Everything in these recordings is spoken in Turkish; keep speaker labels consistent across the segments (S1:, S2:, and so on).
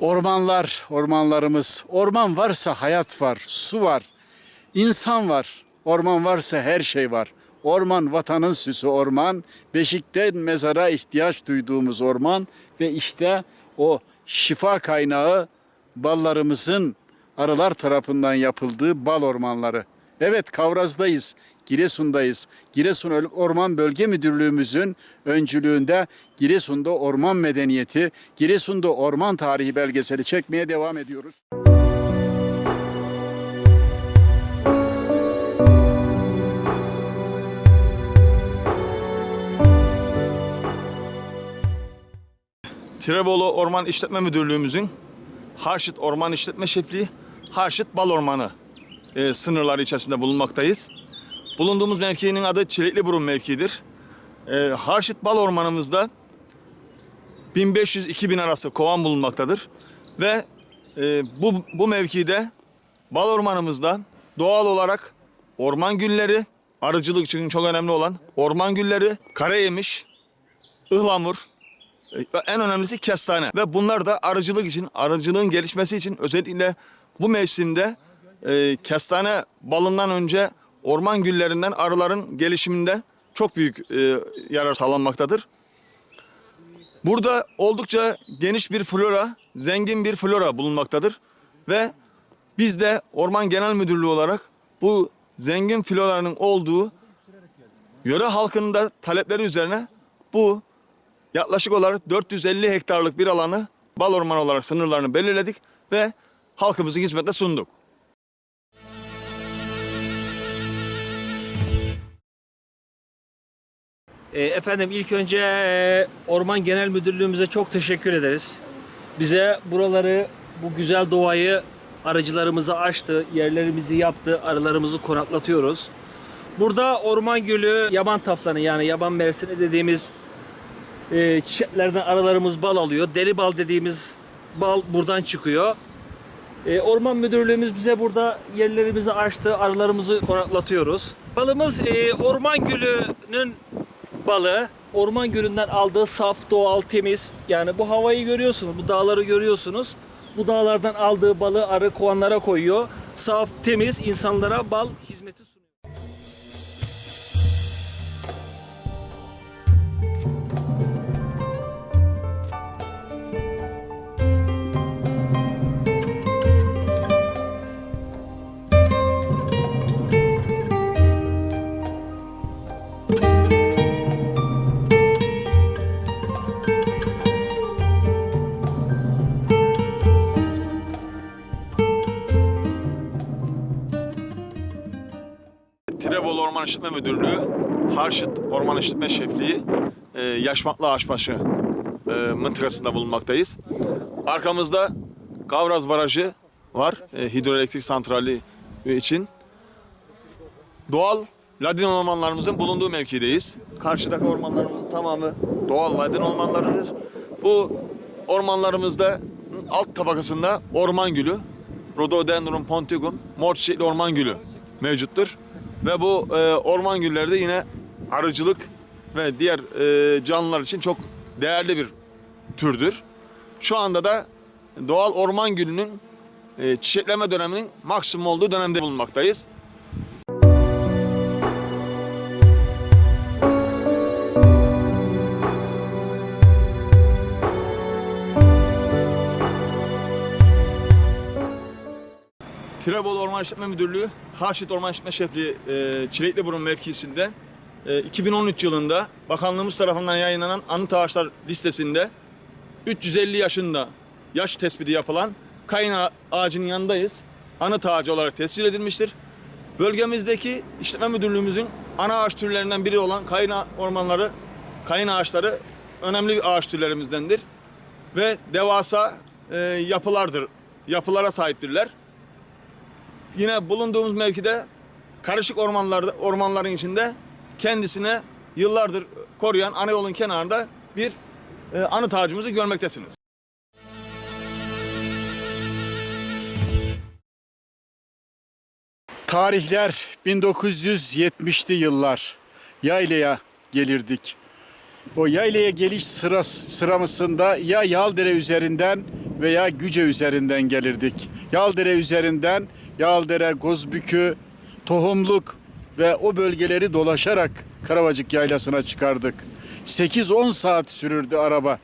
S1: Ormanlar, ormanlarımız. Orman varsa hayat var, su var, insan var. Orman varsa her şey var. Orman vatanın süsü orman. Beşikten mezara ihtiyaç duyduğumuz orman ve işte o şifa kaynağı ballarımızın arılar tarafından yapıldığı bal ormanları. Evet Kavraz'dayız, Giresun'dayız. Giresun Orman Bölge Müdürlüğümüzün öncülüğünde Giresun'da orman medeniyeti, Giresun'da orman tarihi belgeseli çekmeye devam ediyoruz.
S2: Tirebolu Orman İşletme Müdürlüğümüzün Harşit Orman İşletme Şefliği, Harşit Bal Ormanı e, sınırları içerisinde bulunmaktayız. Bulunduğumuz mevkinin adı Çelikli Burun mevkiidir. E, Harşit Bal Ormanımızda 1500-2000 arası kovan bulunmaktadır. Ve e, bu, bu mevkide bal ormanımızda doğal olarak orman gülleri, arıcılık için çok önemli olan orman gülleri, karayemiş, ıhlamur, en önemlisi kestane ve bunlar da arıcılık için, arıcılığın gelişmesi için özellikle bu mevsimde e, kestane balından önce orman güllerinden arıların gelişiminde çok büyük e, yarar sağlanmaktadır. Burada oldukça geniş bir flora, zengin bir flora bulunmaktadır ve biz de Orman Genel Müdürlüğü olarak bu zengin floranın olduğu yöre halkının da talepleri üzerine bu Yaklaşık olarak 450 hektarlık bir alanı bal ormanı olarak sınırlarını belirledik ve halkımızın hizmetine sunduk.
S3: E, Efendim ilk önce e, Orman Genel Müdürlüğümüze çok teşekkür ederiz. Bize buraları, bu güzel doğayı aracılarımıza açtı, yerlerimizi yaptı, arılarımızı konaklatıyoruz. Burada orman gülü, yaban taflanı yani yaban mersini dediğimiz e, çiçeklerden arılarımız bal alıyor. Deli bal dediğimiz bal buradan çıkıyor. E, Orman Müdürlüğümüz bize burada yerlerimizi açtı, arılarımızı konaklatıyoruz. Balımız e, orman gülünün balı. Orman gölünden aldığı saf, doğal, temiz. Yani bu havayı görüyorsunuz, bu dağları görüyorsunuz. Bu dağlardan aldığı balı arı kovanlara koyuyor. Saf, temiz insanlara bal hizmeti sunuyor.
S2: Tirebolu Orman İşletme Müdürlüğü, Harşit Orman İşletme Şefliği, e, Yaşmaklı Ağaçbaşı e, mıntıkasında bulunmaktayız. Arkamızda Kavraz Barajı var, e, hidroelektrik santrali için. Doğal ladin ormanlarımızın bulunduğu mevkideyiz. Karşıdaki ormanlarımızın tamamı doğal ladin ormanlarıdır. Bu ormanlarımızda alt tabakasında orman gülü, Rhododendron ponticum, mor çiçekli orman gülü mevcuttur. Ve bu e, orman gülleri de yine arıcılık ve diğer e, canlılar için çok değerli bir türdür. Şu anda da doğal orman gülünün e, çiçekleme döneminin maksimum olduğu dönemde bulunmaktayız. Orman İşletme Müdürlüğü, Harşit Orman İşletme Şefliği e, Çilekliburun mevkisinde e, 2013 yılında bakanlığımız tarafından yayınlanan anıt ağaçlar listesinde 350 yaşında yaş tespiti yapılan kayın ağa- ağacının yanındayız. Anıt ağacı olarak tescil edilmiştir. Bölgemizdeki işletme müdürlüğümüzün ana ağaç türlerinden biri olan kayın ormanları, kayın ağaçları önemli bir ağaç türlerimizdendir. Ve devasa e, yapılardır, yapılara sahiptirler. Yine bulunduğumuz mevkide karışık ormanlarda, ormanların içinde kendisine yıllardır koruyan ana yolun kenarında bir e, anıt ağacımızı görmektesiniz.
S1: Tarihler 1970'li yıllar. Yaylaya gelirdik. O yaylaya geliş sırası, sıramasında ya Yaldere üzerinden veya Güce üzerinden gelirdik. Yaldere üzerinden Yaldere, Gozbükü, Tohumluk ve o bölgeleri dolaşarak Karavacık Yaylası'na çıkardık. 8-10 saat sürürdü araba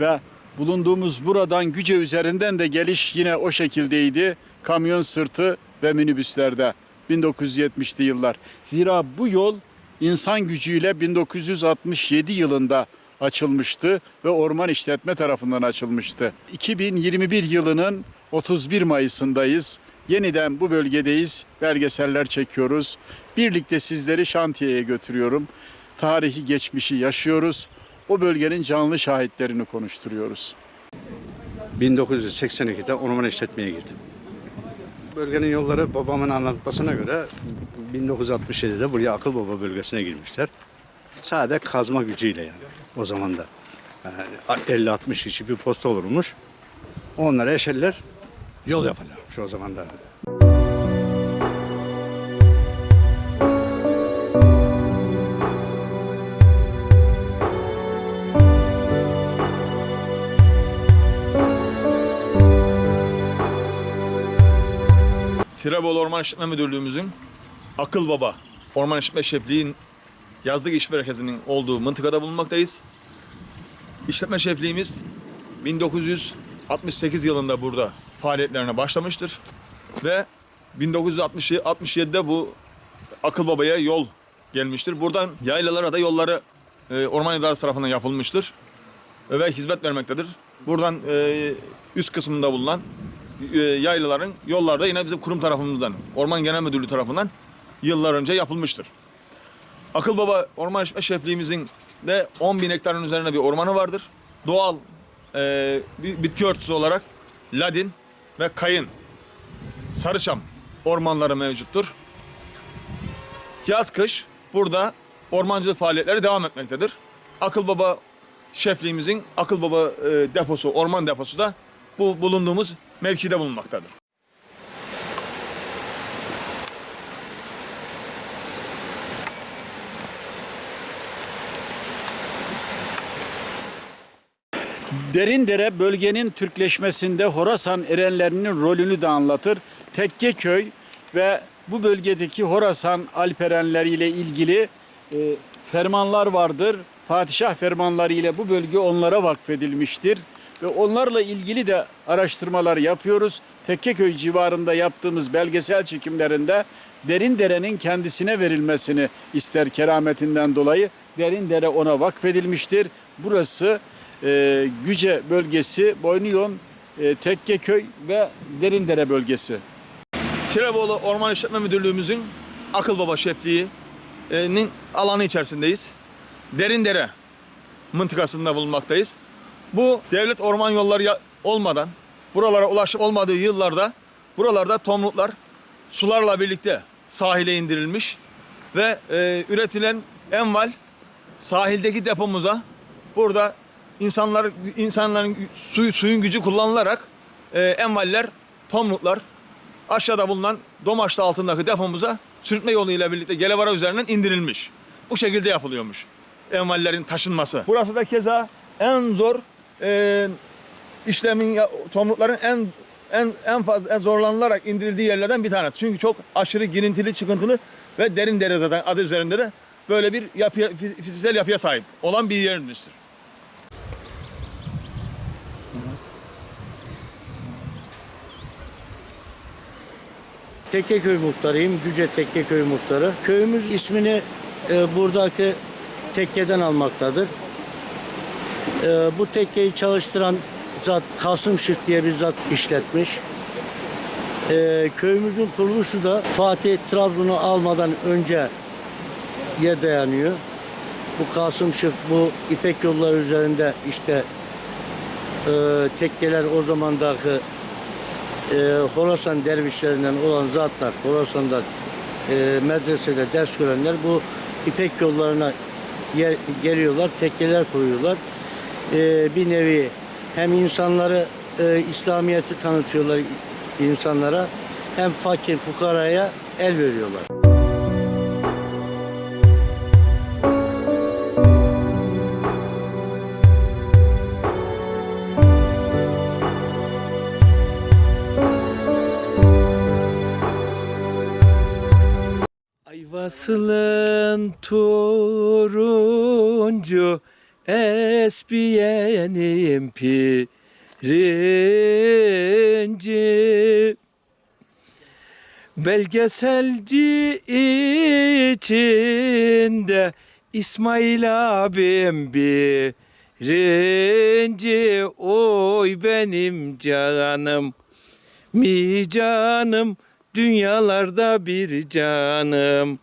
S1: ve bulunduğumuz buradan Güce üzerinden de geliş yine o şekildeydi. Kamyon sırtı ve minibüslerde 1970'li yıllar. Zira bu yol insan gücüyle 1967 yılında açılmıştı ve orman işletme tarafından açılmıştı. 2021 yılının 31 Mayıs'ındayız. Yeniden bu bölgedeyiz. Belgeseller çekiyoruz. Birlikte sizleri şantiyeye götürüyorum. Tarihi geçmişi yaşıyoruz. O bölgenin canlı şahitlerini konuşturuyoruz.
S4: 1982'de orman işletmeye girdim. Bölgenin yolları babamın anlatmasına göre 1967'de buraya Akıl Baba bölgesine girmişler. Sadece kazma gücüyle yani o zaman da. Yani 50-60 kişi bir posta olurmuş. Onlara eşeller yol yaparlarmış o zaman da.
S2: Tirebolu Orman İşletme Müdürlüğümüzün Akıl Baba Orman İşletme Şefliği'nin yazlık iş merkezinin olduğu mıntıkada bulunmaktayız. İşletme şefliğimiz 1968 yılında burada faaliyetlerine başlamıştır. Ve 1967'de bu Akıl Baba'ya yol gelmiştir. Buradan yaylalara da yolları e, Orman İdaresi tarafından yapılmıştır ve hizmet vermektedir. Buradan e, üst kısmında bulunan e, yaylaların yollarda yine bizim kurum tarafımızdan, Orman Genel Müdürlüğü tarafından yıllar önce yapılmıştır. Akıl Baba Orman İşletme Şefliğimizin de 10 bin hektarın üzerine bir ormanı vardır. Doğal e, bitki örtüsü olarak ladin ve kayın, sarıçam ormanları mevcuttur. Yaz kış burada ormancılık faaliyetleri devam etmektedir. Akıl Baba şefliğimizin Akıl Baba e, deposu, orman deposu da bu bulunduğumuz mevkide bulunmaktadır.
S1: Derindere bölgenin Türkleşmesinde Horasan erenlerinin rolünü de anlatır. Tekkeköy ve bu bölgedeki Horasan alperenleriyle ilgili e, fermanlar vardır. Padişah fermanları ile bu bölge onlara vakfedilmiştir. Ve onlarla ilgili de araştırmalar yapıyoruz. Tekkeköy civarında yaptığımız belgesel çekimlerinde Derindere'nin kendisine verilmesini ister kerametinden dolayı. Derindere ona vakfedilmiştir. Burası e, Güce bölgesi, Boynuyon, e, Tekkeköy ve Derindere bölgesi.
S2: Tirebolu Orman İşletme Müdürlüğümüzün Akıl Baba şefliğinin alanı içerisindeyiz. Derindere mıntıkasında bulunmaktayız. Bu devlet orman yolları olmadan, buralara ulaşım olmadığı yıllarda buralarda tomruklar sularla birlikte sahile indirilmiş ve e, üretilen enval sahildeki depomuza burada insanlar insanların suyu suyun gücü kullanılarak e, envaller, tomruklar aşağıda bulunan Domaçlı altındaki depomuza sürtme yoluyla birlikte Gelevara üzerinden indirilmiş. Bu şekilde yapılıyormuş envallerin taşınması. Burası da keza en zor e, işlemin tomrukların en en en fazla en zorlanılarak indirildiği yerlerden bir tanesi. Çünkü çok aşırı girintili, çıkıntılı ve derin dere adı üzerinde de böyle bir yapıya, fiz- fiziksel yapıya sahip olan bir yermiştir.
S5: Tekkeköy muhtarıyım. Güce Tekkeköy muhtarı. Köyümüz ismini e, buradaki tekkeden almaktadır. E, bu tekkeyi çalıştıran zat Kasım Şık diye bir zat işletmiş. E, köyümüzün kuruluşu da Fatih Trabzon'u almadan önce ye dayanıyor. Bu Kasım Şık bu İpek yolları üzerinde işte e, tekkeler o zamandaki e, Horasan dervişlerinden olan zatlar, Horasan'da e, medresede ders görenler bu İpek yollarına yer- geliyorlar, tekkeler kuruyorlar. E, bir nevi hem insanları e, İslamiyet'i tanıtıyorlar insanlara hem fakir fukaraya el veriyorlar.
S6: Sivas'ın turuncu esbiyenim pirinci. Belgeselci içinde İsmail abim birinci. Oy benim canım mi canım Dünyalarda bir canım